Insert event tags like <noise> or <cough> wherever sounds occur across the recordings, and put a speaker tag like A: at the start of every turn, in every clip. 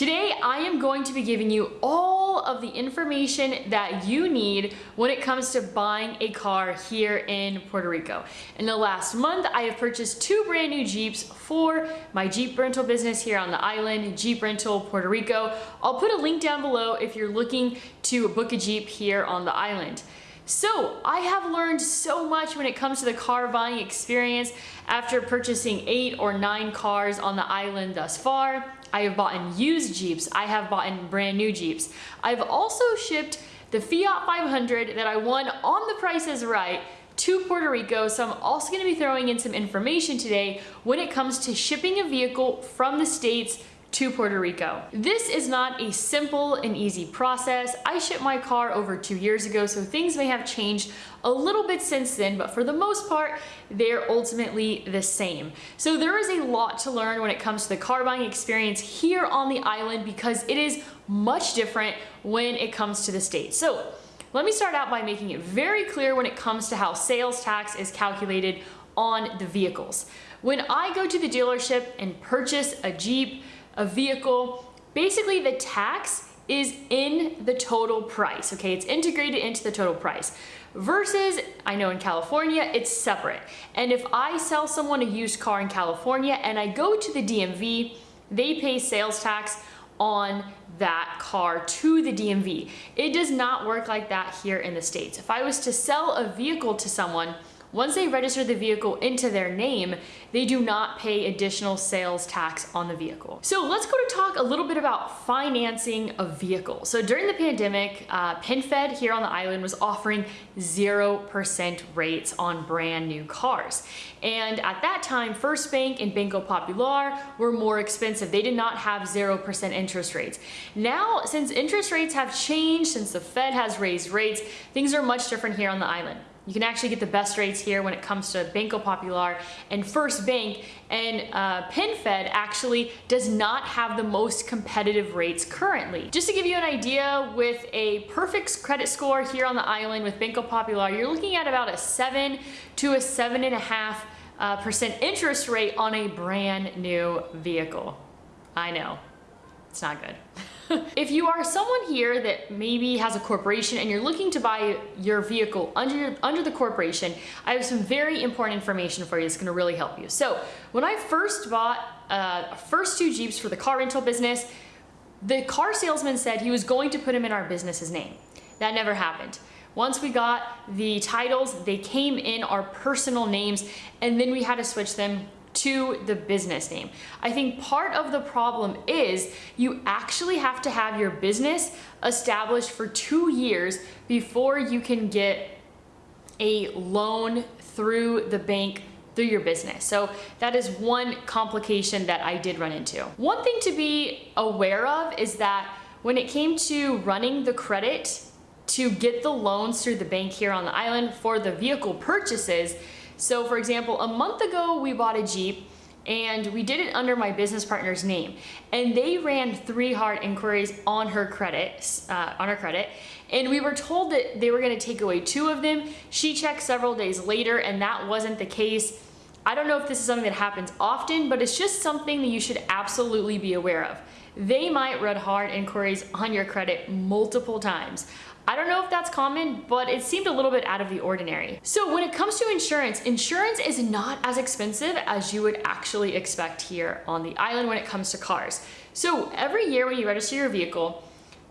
A: Today, I am going to be giving you all of the information that you need when it comes to buying a car here in Puerto Rico. In the last month, I have purchased two brand new Jeeps for my Jeep rental business here on the island, Jeep Rental Puerto Rico. I'll put a link down below if you're looking to book a Jeep here on the island. So I have learned so much when it comes to the car buying experience after purchasing eight or nine cars on the island thus far. I have bought in used Jeeps. I have bought in brand new Jeeps. I've also shipped the Fiat 500 that I won on the Price is Right to Puerto Rico. So I'm also gonna be throwing in some information today when it comes to shipping a vehicle from the States to Puerto Rico. This is not a simple and easy process. I shipped my car over two years ago, so things may have changed a little bit since then, but for the most part, they're ultimately the same. So there is a lot to learn when it comes to the car buying experience here on the island because it is much different when it comes to the States. So let me start out by making it very clear when it comes to how sales tax is calculated on the vehicles. When I go to the dealership and purchase a Jeep, a vehicle, basically the tax is in the total price, okay? It's integrated into the total price. Versus, I know in California, it's separate. And if I sell someone a used car in California and I go to the DMV, they pay sales tax on that car to the DMV. It does not work like that here in the States. If I was to sell a vehicle to someone, once they register the vehicle into their name, they do not pay additional sales tax on the vehicle. So let's go to talk a little bit about financing a vehicle. So during the pandemic, uh, PenFed here on the island was offering 0% rates on brand new cars. And at that time, First Bank and Banco Popular were more expensive. They did not have 0% interest rates. Now, since interest rates have changed, since the Fed has raised rates, things are much different here on the island. You can actually get the best rates here when it comes to Banco Popular and First Bank and uh, PenFed actually does not have the most competitive rates currently. Just to give you an idea, with a perfect credit score here on the island with Banco Popular, you're looking at about a seven to a seven and a half uh, percent interest rate on a brand new vehicle. I know, it's not good. <laughs> <laughs> if you are someone here that maybe has a corporation and you're looking to buy your vehicle under, under the corporation, I have some very important information for you that's gonna really help you. So when I first bought uh, first two Jeeps for the car rental business, the car salesman said he was going to put them in our business's name. That never happened. Once we got the titles, they came in our personal names and then we had to switch them to the business name. I think part of the problem is you actually have to have your business established for two years before you can get a loan through the bank through your business. So that is one complication that I did run into. One thing to be aware of is that when it came to running the credit to get the loans through the bank here on the island for the vehicle purchases, so for example, a month ago we bought a Jeep and we did it under my business partner's name. And they ran three hard inquiries on her credit uh, on her credit. And we were told that they were going to take away two of them. She checked several days later and that wasn't the case. I don't know if this is something that happens often but it's just something that you should absolutely be aware of. They might run hard inquiries on your credit multiple times I don't know if that's common, but it seemed a little bit out of the ordinary. So when it comes to insurance, insurance is not as expensive as you would actually expect here on the island when it comes to cars. So every year when you register your vehicle,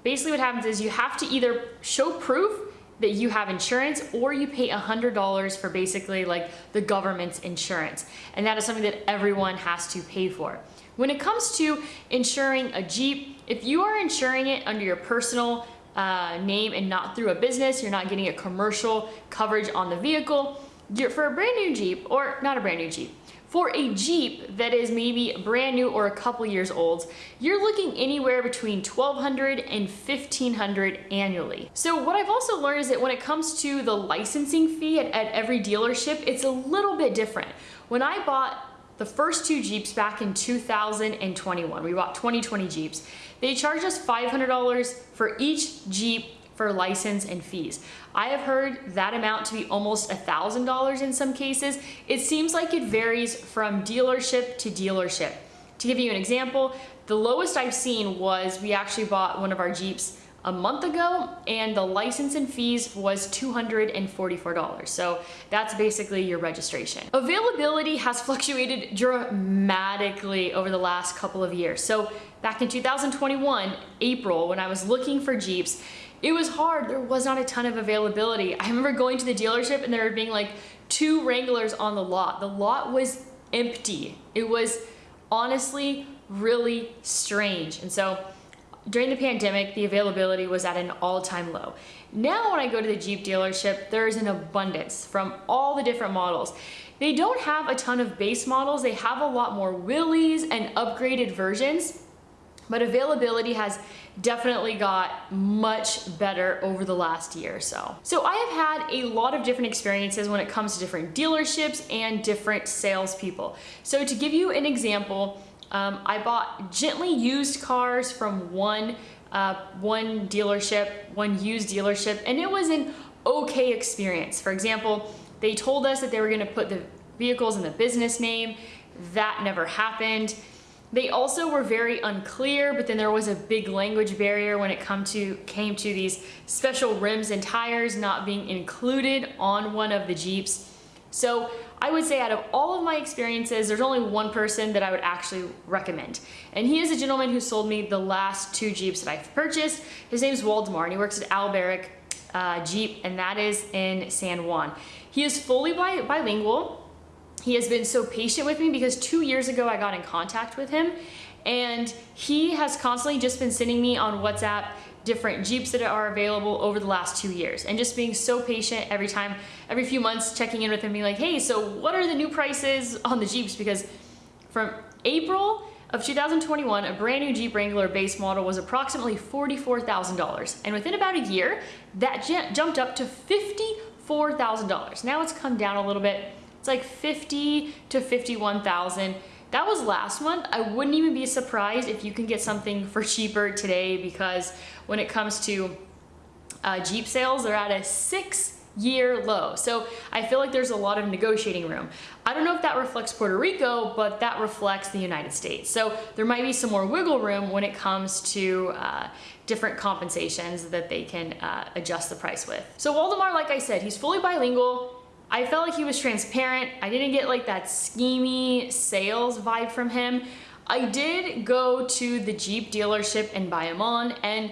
A: basically what happens is you have to either show proof that you have insurance or you pay $100 for basically like the government's insurance. And that is something that everyone has to pay for. When it comes to insuring a Jeep, if you are insuring it under your personal uh, name and not through a business. You're not getting a commercial coverage on the vehicle. You're, for a brand new Jeep, or not a brand new Jeep, for a Jeep that is maybe brand new or a couple years old, you're looking anywhere between 1200 and 1500 annually. So what I've also learned is that when it comes to the licensing fee at, at every dealership, it's a little bit different. When I bought the first two Jeeps back in 2021. We bought 2020 Jeeps. They charged us $500 for each Jeep for license and fees. I have heard that amount to be almost $1,000 in some cases. It seems like it varies from dealership to dealership. To give you an example, the lowest I've seen was we actually bought one of our Jeeps a month ago and the license and fees was $244. So that's basically your registration. Availability has <laughs> fluctuated dramatically over the last couple of years. So back in 2021, April, when I was looking for Jeeps, it was hard. There was not a ton of availability. I remember going to the dealership and there being like two Wranglers on the lot. The lot was empty. It was honestly really strange. And so during the pandemic, the availability was at an all-time low. Now when I go to the Jeep dealership, there's an abundance from all the different models. They don't have a ton of base models. They have a lot more Willys and upgraded versions, but availability has definitely got much better over the last year or so. So I have had a lot of different experiences when it comes to different dealerships and different salespeople. So to give you an example, um, I bought gently used cars from one, uh, one dealership, one used dealership, and it was an okay experience. For example, they told us that they were gonna put the vehicles in the business name. That never happened. They also were very unclear, but then there was a big language barrier when it come to, came to these special rims and tires not being included on one of the Jeeps. So I would say out of all of my experiences, there's only one person that I would actually recommend. And he is a gentleman who sold me the last two Jeeps that I've purchased. His name is Waldemar and he works at Alberic uh, Jeep and that is in San Juan. He is fully bi bilingual. He has been so patient with me because two years ago I got in contact with him and he has constantly just been sending me on WhatsApp different Jeeps that are available over the last two years and just being so patient every time, every few months checking in with him being like, hey, so what are the new prices on the Jeeps? Because from April of 2021, a brand new Jeep Wrangler base model was approximately $44,000. And within about a year, that jumped up to $54,000. Now it's come down a little bit. It's like 50 to 51,000. That was last month. I wouldn't even be surprised if you can get something for cheaper today because when it comes to uh, Jeep sales, they're at a six year low. So I feel like there's a lot of negotiating room. I don't know if that reflects Puerto Rico, but that reflects the United States. So there might be some more wiggle room when it comes to uh, different compensations that they can uh, adjust the price with. So Waldemar, like I said, he's fully bilingual. I felt like he was transparent. I didn't get like that schemy sales vibe from him. I did go to the Jeep dealership in Bayamon and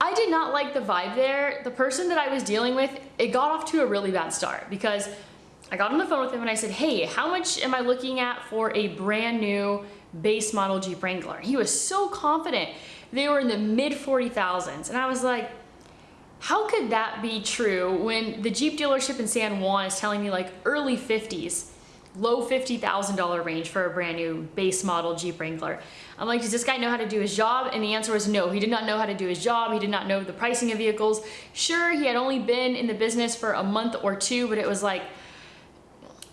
A: I did not like the vibe there. The person that I was dealing with, it got off to a really bad start because I got on the phone with him and I said, hey, how much am I looking at for a brand new base model Jeep Wrangler? He was so confident. They were in the mid 40,000s. And I was like, how could that be true when the Jeep dealership in San Juan is telling me like early 50s, low $50,000 range for a brand new base model Jeep Wrangler? I'm like, does this guy know how to do his job? And the answer was no, he did not know how to do his job. He did not know the pricing of vehicles. Sure, he had only been in the business for a month or two, but it was like,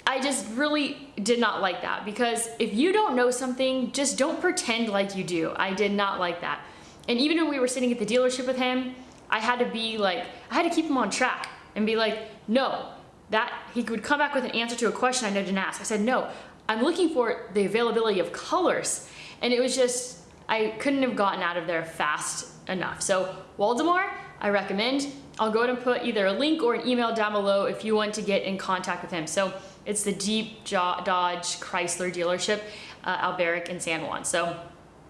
A: I just really did not like that because if you don't know something, just don't pretend like you do. I did not like that. And even when we were sitting at the dealership with him, I had to be like, I had to keep him on track and be like, no, that he would come back with an answer to a question I didn't ask. I said, no, I'm looking for the availability of colors. And it was just, I couldn't have gotten out of there fast enough. So Waldemar, I recommend. I'll go ahead and put either a link or an email down below if you want to get in contact with him. So it's the Jeep Dodge Chrysler dealership, uh, Alberic in San Juan. So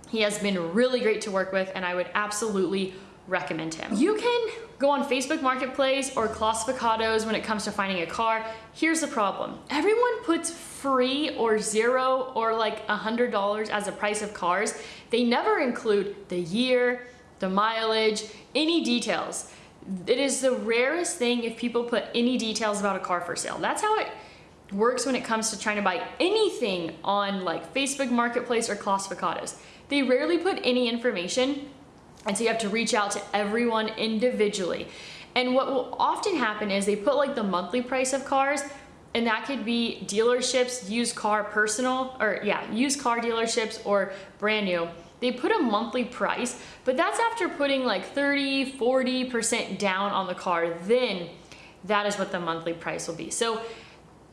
A: he has been really great to work with and I would absolutely recommend him. You can go on Facebook Marketplace or Clasificados when it comes to finding a car. Here's the problem. Everyone puts free or zero or like a $100 as a price of cars. They never include the year, the mileage, any details. It is the rarest thing if people put any details about a car for sale. That's how it works when it comes to trying to buy anything on like Facebook Marketplace or Clasificados. They rarely put any information and so you have to reach out to everyone individually. And what will often happen is they put like the monthly price of cars and that could be dealerships, used car personal, or yeah, used car dealerships or brand new. They put a monthly price, but that's after putting like 30, 40% down on the car. Then that is what the monthly price will be. So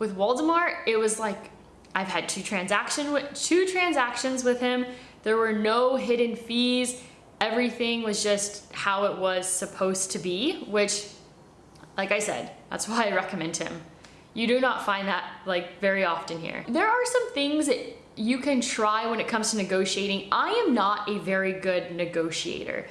A: with Waldemar, it was like I've had two transaction two transactions with him. There were no hidden fees. Everything was just how it was supposed to be, which like I said, that's why I recommend him. You do not find that like very often here. There are some things that you can try when it comes to negotiating. I am not a very good negotiator.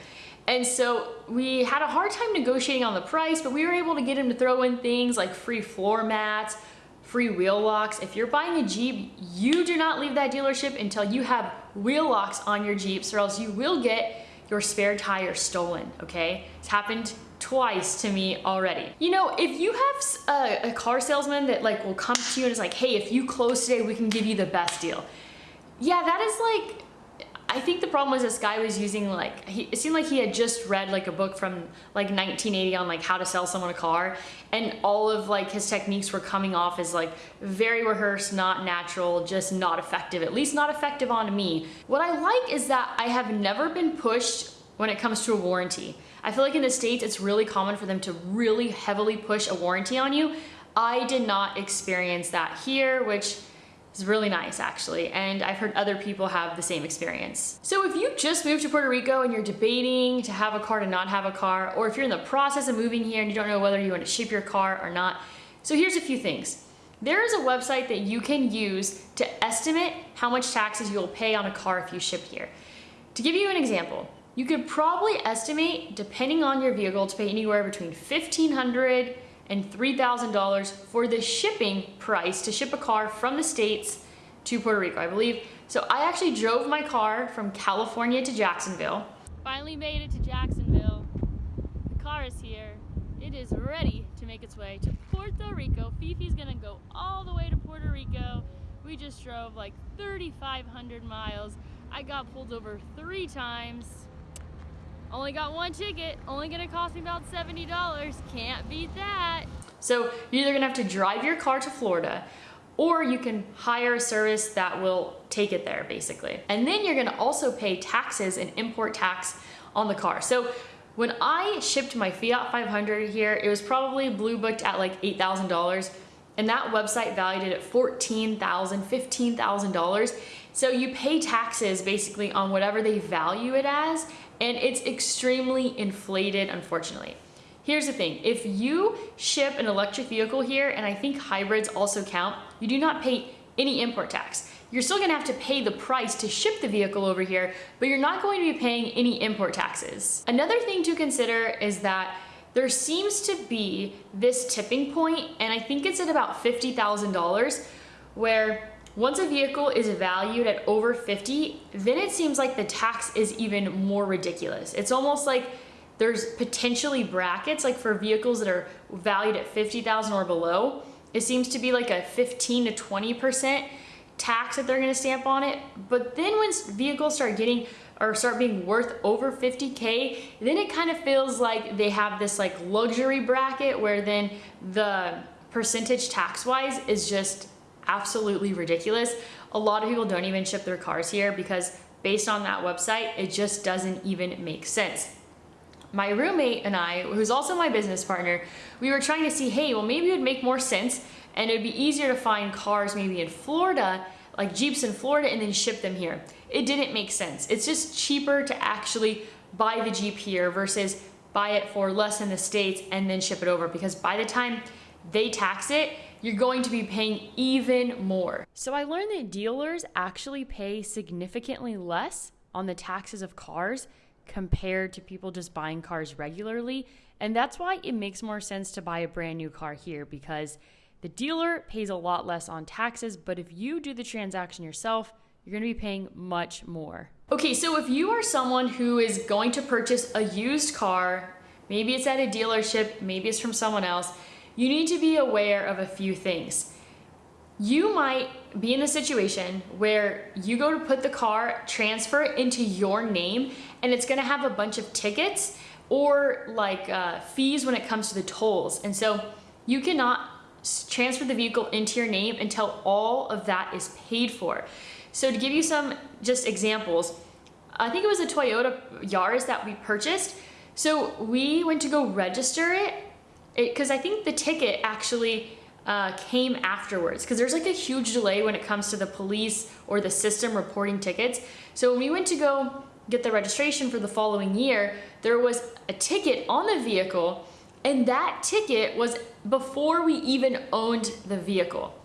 A: And so we had a hard time negotiating on the price, but we were able to get him to throw in things like free floor mats, free wheel locks. If you're buying a Jeep, you do not leave that dealership until you have wheel locks on your Jeeps or else you will get your spare tire stolen, okay? It's happened twice to me already. You know, if you have a, a, car salesman that like will come to you and is like, hey, if you close today, we can give you the best deal. Yeah, that is like, I think the problem was this guy was using like, he, it seemed like he had just read like a book from like 1980 on like how to sell someone a car and all of like his techniques were coming off as like very rehearsed, not natural, just not effective, at least not effective on me. What I like is that I have never been pushed when it comes to a warranty. I feel like in the States, it's really common for them to really heavily push a warranty on you. I did not experience that here, which is really nice actually, and I've heard other people have the same experience. So if you just moved to Puerto Rico and you're debating to have a car to not have a car, or if you're in the process of moving here and you don't know whether you want to ship your car or not, so here's a few things. There is a website that you can use to estimate how much taxes you'll pay on a car if you ship here. To give you an example, you could probably estimate, depending on your vehicle, to pay anywhere between $1,500 and $3,000 for the shipping price to ship a car from the States to Puerto Rico, I believe. So I actually drove my car from California to Jacksonville. Finally made it to Jacksonville. The car is here. It is ready to make its way to Puerto Rico. Fifi's gonna go all the way to Puerto Rico. We just drove like 3,500 miles. I got pulled over three times. Only got one ticket, only gonna cost me about $70. Can't beat that. So you're either gonna have to drive your car to Florida or you can hire a service that will take it there basically. And then you're gonna also pay taxes and import tax on the car. So when I shipped my Fiat 500 here, it was probably blue booked at like $8,000 and that website valued it at $14,000, $15,000. So you pay taxes basically on whatever they value it as and it's extremely inflated, unfortunately. Here's the thing, if you ship an electric vehicle here, and I think hybrids also count, you do not pay any import tax. You're still gonna have to pay the price to ship the vehicle over here, but you're not going to be paying any import taxes. Another thing to consider is that there seems to be this tipping point, and I think it's at about $50,000, where once a vehicle is valued at over 50, then it seems like the tax is even more ridiculous. It's almost like there's potentially brackets, like for vehicles that are valued at 50,000 or below, it seems to be like a 15 to 20% tax that they're gonna stamp on it. But then when vehicles start getting or start being worth over 50K, then it kind of feels like they have this like luxury bracket where then the percentage tax wise is just absolutely ridiculous. A lot of people don't even ship their cars here because based on that website, it just doesn't even make sense. My roommate and I, who's also my business partner, we were trying to see, hey, well maybe it would make more sense and it'd be easier to find cars maybe in Florida, like Jeeps in Florida and then ship them here. It didn't make sense. It's just cheaper to actually buy the Jeep here versus buy it for less in the States and then ship it over because by the time they tax it, you're going to be paying even more. So I learned that dealers actually pay significantly less on the taxes of cars compared to people just buying cars regularly. And that's why it makes more sense to buy a brand new car here because the dealer pays a lot less on taxes, but if you do the transaction yourself, you're gonna be paying much more. Okay, so if you are someone who is going to purchase a used car, maybe it's at a dealership, maybe it's from someone else, you need to be aware of a few things. You might be in a situation where you go to put the car, transfer into your name, and it's gonna have a bunch of tickets or like uh, fees when it comes to the tolls. And so you cannot transfer the vehicle into your name until all of that is paid for. So to give you some just examples, I think it was a Toyota Yaris that we purchased. So we went to go register it because I think the ticket actually uh, came afterwards because there's like a huge delay when it comes to the police or the system reporting tickets. So when we went to go get the registration for the following year, there was a ticket on the vehicle and that ticket was before we even owned the vehicle.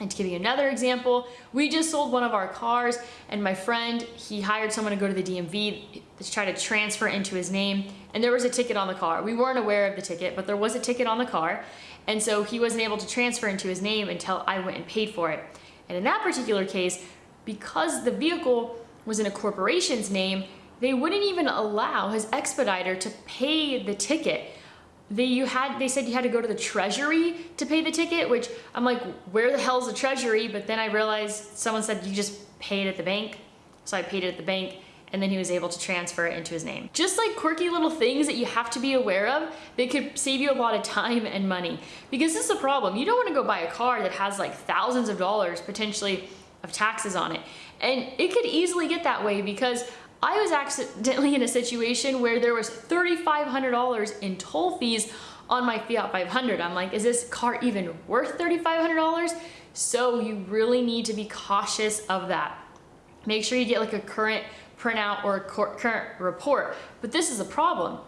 A: And to give you another example, we just sold one of our cars and my friend, he hired someone to go to the DMV to try to transfer into his name and there was a ticket on the car. We weren't aware of the ticket, but there was a ticket on the car and so he wasn't able to transfer into his name until I went and paid for it. And in that particular case, because the vehicle was in a corporation's name, they wouldn't even allow his expediter to pay the ticket they you had they said you had to go to the treasury to pay the ticket which i'm like where the hell's the treasury but then i realized someone said you just pay it at the bank so i paid it at the bank and then he was able to transfer it into his name. Just like quirky little things that you have to be aware of, that could save you a lot of time and money. Because this is the problem, you don't wanna go buy a car that has like thousands of dollars potentially of taxes on it. And it could easily get that way because I was accidentally in a situation where there was $3,500 in toll fees on my Fiat 500. I'm like, is this car even worth $3,500? So you really need to be cautious of that. Make sure you get like a current printout or a current report. But this is a problem.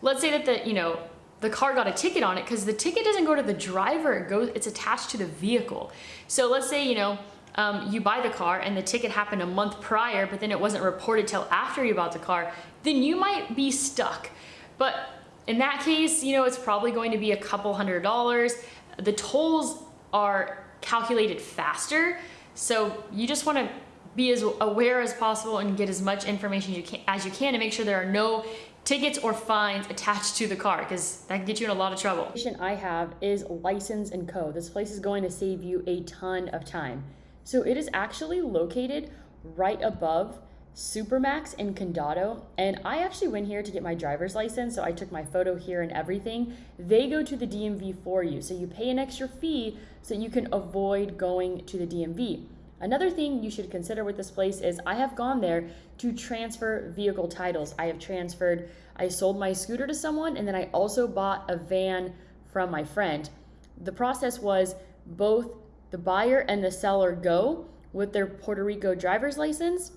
A: Let's say that the, you know, the car got a ticket on it because the ticket doesn't go to the driver, it goes, it's attached to the vehicle. So let's say, you know, um, you buy the car and the ticket happened a month prior, but then it wasn't reported till after you bought the car, then you might be stuck. But in that case, you know, it's probably going to be a couple hundred dollars. The tolls are calculated faster. So you just wanna be as aware as possible and get as much information you can, as you can to make sure there are no tickets or fines attached to the car because that can get you in a lot of trouble. The I have is License and Co. This place is going to save you a ton of time. So it is actually located right above Supermax in Condado. And I actually went here to get my driver's license. So I took my photo here and everything. They go to the DMV for you. So you pay an extra fee so you can avoid going to the DMV. Another thing you should consider with this place is I have gone there to transfer vehicle titles. I have transferred, I sold my scooter to someone and then I also bought a van from my friend. The process was both the buyer and the seller go with their Puerto Rico driver's license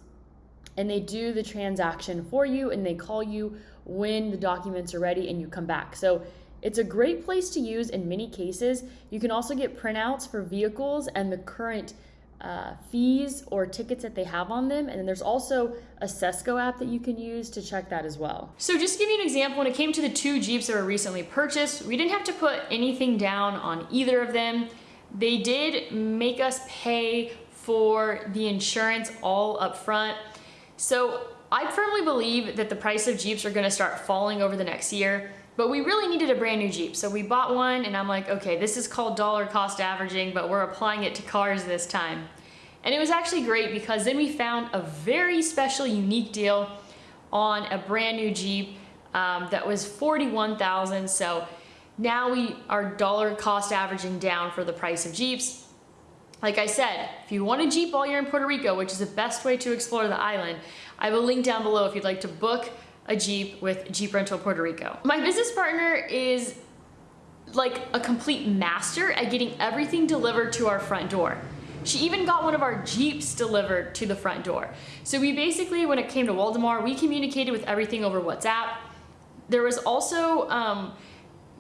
A: and they do the transaction for you and they call you when the documents are ready and you come back. So it's a great place to use in many cases. You can also get printouts for vehicles and the current uh, fees or tickets that they have on them. And then there's also a CESCO app that you can use to check that as well. So just to give you an example, when it came to the two Jeeps that were recently purchased, we didn't have to put anything down on either of them. They did make us pay for the insurance all up front. So I firmly believe that the price of Jeeps are gonna start falling over the next year, but we really needed a brand new Jeep. So we bought one and I'm like, okay, this is called dollar cost averaging, but we're applying it to cars this time. And it was actually great because then we found a very special, unique deal on a brand new Jeep um, that was 41,000. So now we are dollar cost averaging down for the price of Jeeps. Like I said, if you want a Jeep while you're in Puerto Rico, which is the best way to explore the island, I have a link down below if you'd like to book a Jeep with Jeep Rental Puerto Rico. My business partner is like a complete master at getting everything delivered to our front door. She even got one of our Jeeps delivered to the front door. So we basically, when it came to Waldemar, we communicated with everything over WhatsApp. There was also, um,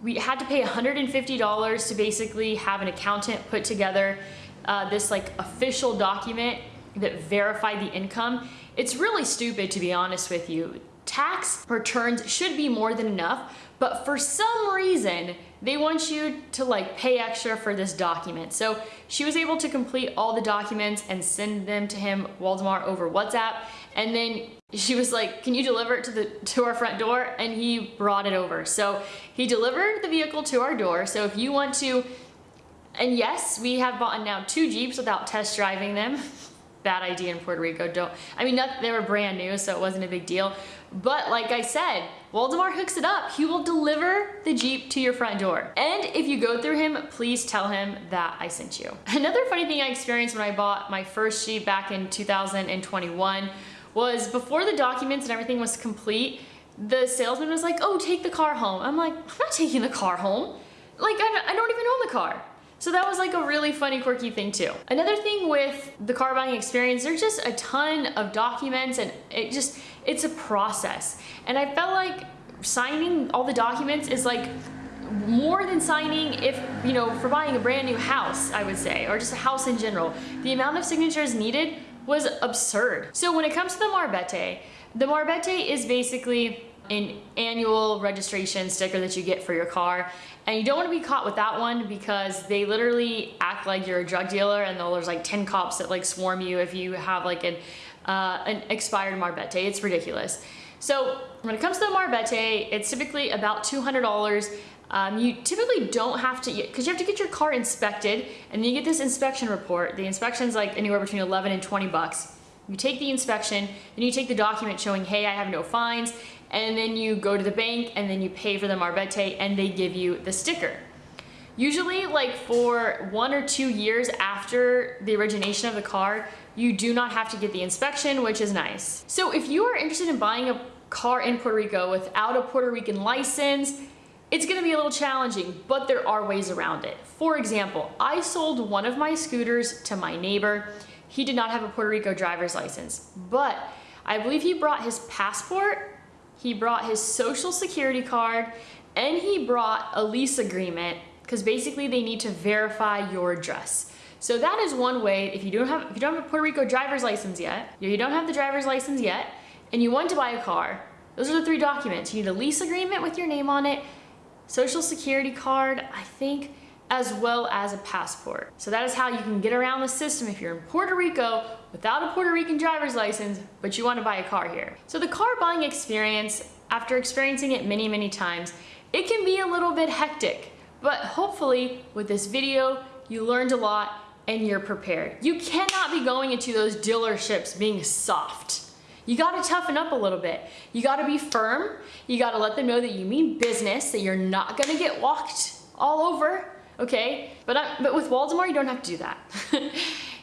A: we had to pay $150 to basically have an accountant put together uh, this like official document that verified the income. It's really stupid to be honest with you. Tax returns should be more than enough, but for some reason, they want you to like pay extra for this document. So she was able to complete all the documents and send them to him, Waldemar, over WhatsApp. And then she was like, can you deliver it to the to our front door? And he brought it over. So he delivered the vehicle to our door. So if you want to, and yes, we have bought now two Jeeps without test driving them. <laughs> Bad idea in Puerto Rico. Don't, I mean, not, they were brand new, so it wasn't a big deal. But like I said, Waldemar hooks it up. He will deliver the Jeep to your front door. And if you go through him, please tell him that I sent you. <laughs> Another funny thing I experienced when I bought my first Jeep back in 2021 was before the documents and everything was complete, the salesman was like, oh, take the car home. I'm like, I'm not taking the car home. Like, I, don't even own the car. So that was like a really funny, quirky thing too. Another thing with the car buying experience, there's just a ton of documents and it just, it's a process. And I felt like signing all the documents is like more than signing if, you know, for buying a brand new house, I would say, or just a house in general. The amount of signatures needed was absurd. So when it comes to the Marbete, the Marbete is basically an annual registration sticker that you get for your car. And you don't want to be caught with that one because they literally act like you're a drug dealer and there's like 10 cops that like swarm you if you have like an, uh, an expired Marbete. It's ridiculous. So when it comes to the Marbete, it's typically about $200. Um, you typically don't have to, because you have to get your car inspected and then you get this inspection report. The inspection's like anywhere between 11 and 20 bucks. You take the inspection, then you take the document showing, hey, I have no fines, and then you go to the bank and then you pay for the Marbete and they give you the sticker. Usually like for one or two years after the origination of the car, you do not have to get the inspection, which is nice. So if you are interested in buying a car in Puerto Rico without a Puerto Rican license, it's gonna be a little challenging, but there are ways around it. For example, I sold one of my scooters to my neighbor. He did not have a Puerto Rico driver's license, but I believe he brought his passport, he brought his social security card, and he brought a lease agreement because basically they need to verify your address. So that is one way if you don't have if you don't have a Puerto Rico driver's license yet, you don't have the driver's license yet, and you want to buy a car, those are the three documents. You need a lease agreement with your name on it, social security card, I think, as well as a passport. So that is how you can get around the system if you're in Puerto Rico without a Puerto Rican driver's license, but you want to buy a car here. So the car buying experience, after experiencing it many, many times, it can be a little bit hectic, but hopefully with this video, you learned a lot and you're prepared. You cannot be going into those dealerships being soft. You gotta toughen up a little bit. You gotta be firm. You gotta let them know that you mean business, that you're not gonna get walked all over, okay? But, I, but with Waldemar, you don't have to do that. <laughs>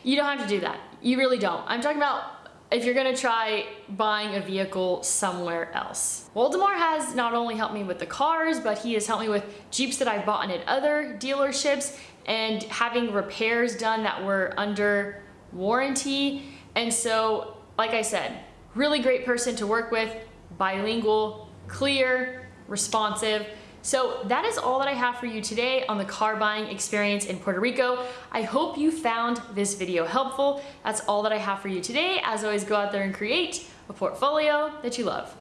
A: you don't have to do that. You really don't. I'm talking about if you're gonna try buying a vehicle somewhere else. Waldemar has not only helped me with the cars, but he has helped me with Jeeps that I've bought at other dealerships and having repairs done that were under warranty. And so, like I said, really great person to work with, bilingual, clear, responsive. So that is all that I have for you today on the car buying experience in Puerto Rico. I hope you found this video helpful. That's all that I have for you today. As always, go out there and create a portfolio that you love.